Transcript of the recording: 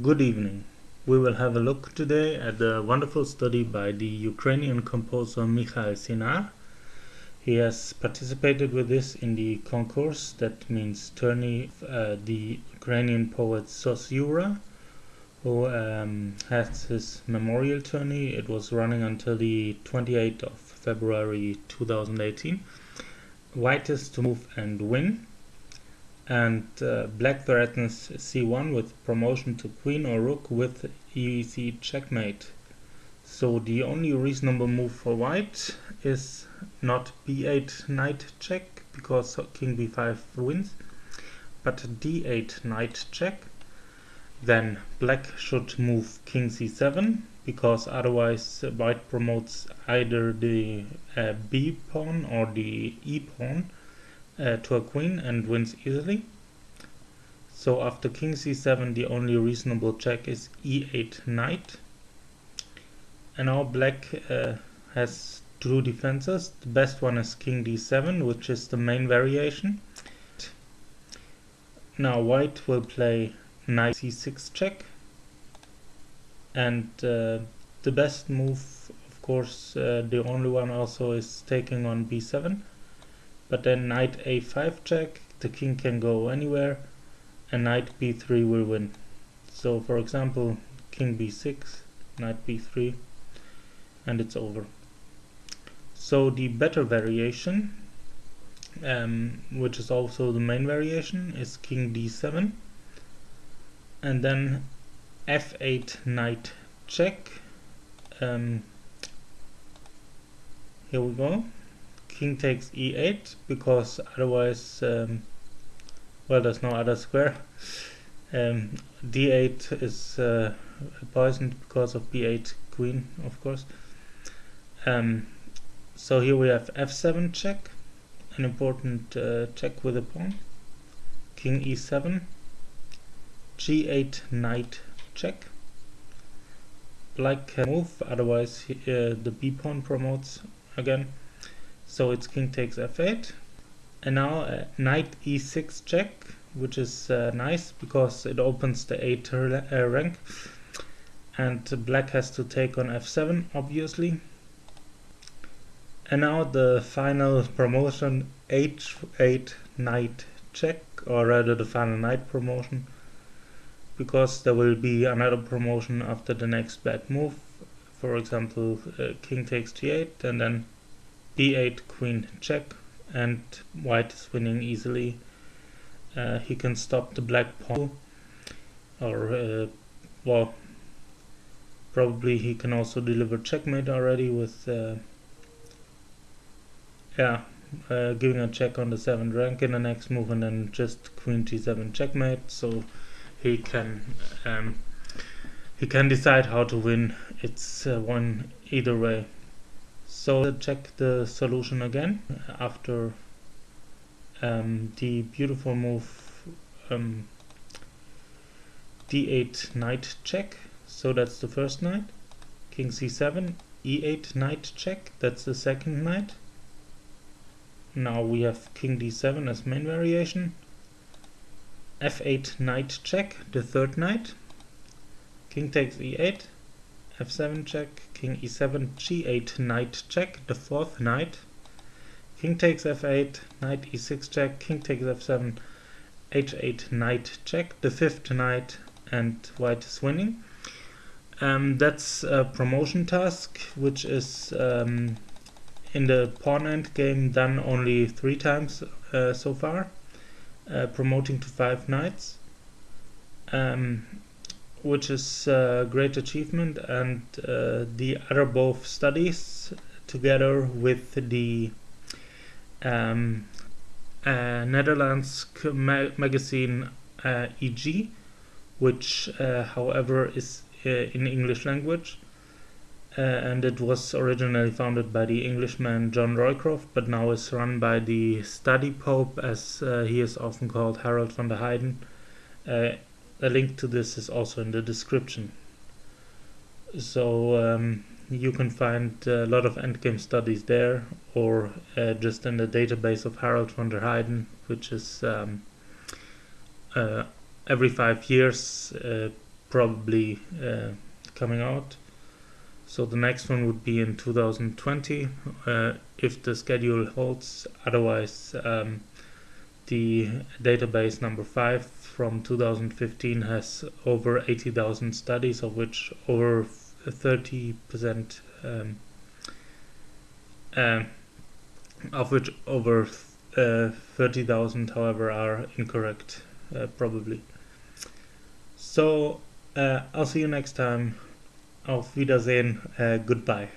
Good evening. We will have a look today at the wonderful study by the Ukrainian composer Mikhail Zinar. He has participated with this in the concourse, that means tourney, uh, the Ukrainian poet Sosyura, who um, has his memorial tourney. It was running until the 28th of February 2018. White is to move and win and uh, black threatens c1 with promotion to queen or rook with ec checkmate. So the only reasonable move for white is not b8 knight check because king b5 wins, but d8 knight check. Then black should move king c7 because otherwise white promotes either the uh, b pawn or the e pawn uh, to a queen and wins easily. So after king c7 the only reasonable check is e8 knight. And now black uh, has two defenses. The best one is king d7 which is the main variation. Now white will play knight c6 check and uh, the best move of course uh, the only one also is taking on b7 but then knight a5 check, the king can go anywhere, and knight b3 will win. So for example, king b6, knight b3, and it's over. So the better variation, um, which is also the main variation, is king d7, and then f8 knight check. Um, here we go king takes e8 because otherwise um, well there's no other square. Um, d8 is uh, poisoned because of b8 queen of course. Um, so here we have f7 check an important uh, check with a pawn. King e7 g8 knight check. Black can move otherwise uh, the b pawn promotes again so it's king takes f8 and now uh, knight e6 check which is uh, nice because it opens the 8 uh, rank. And black has to take on f7 obviously. And now the final promotion h8 knight check or rather the final knight promotion because there will be another promotion after the next black move. For example uh, king takes g8 and then d8 queen check and white is winning easily. Uh, he can stop the black pawn or uh, well probably he can also deliver checkmate already with uh, yeah uh, giving a check on the 7th rank in the next move and then just queen g7 checkmate so he can um, he can decide how to win. It's uh, one either way so check the solution again after um, the beautiful move um, d8 knight check. So that's the first knight. King c7, e8 knight check. That's the second knight. Now we have king d7 as main variation. f8 knight check, the third knight. King takes e8, f7 check, king e7, g8, knight check, the fourth knight. King takes f8, knight e6 check, king takes f7, h8, knight check, the fifth knight, and white is winning. Um, that's a promotion task, which is um, in the pawn end game done only three times uh, so far, uh, promoting to five knights. Um, which is a great achievement and uh, the other both studies together with the um, uh, Netherlands ma magazine uh, EG which uh, however is uh, in English language. Uh, and it was originally founded by the Englishman John Roycroft but now is run by the study pope as he is often called Harold van der Heijden a link to this is also in the description. So um, you can find a lot of endgame studies there or uh, just in the database of Harold van der Heijden, which is um, uh, every five years uh, probably uh, coming out. So the next one would be in 2020 uh, if the schedule holds. Otherwise, um, the database number 5 from 2015 has over 80,000 studies, of which over 30% um, uh, of which over uh, 30,000 however are incorrect uh, probably. So uh, I'll see you next time. Auf Wiedersehen. Uh, goodbye.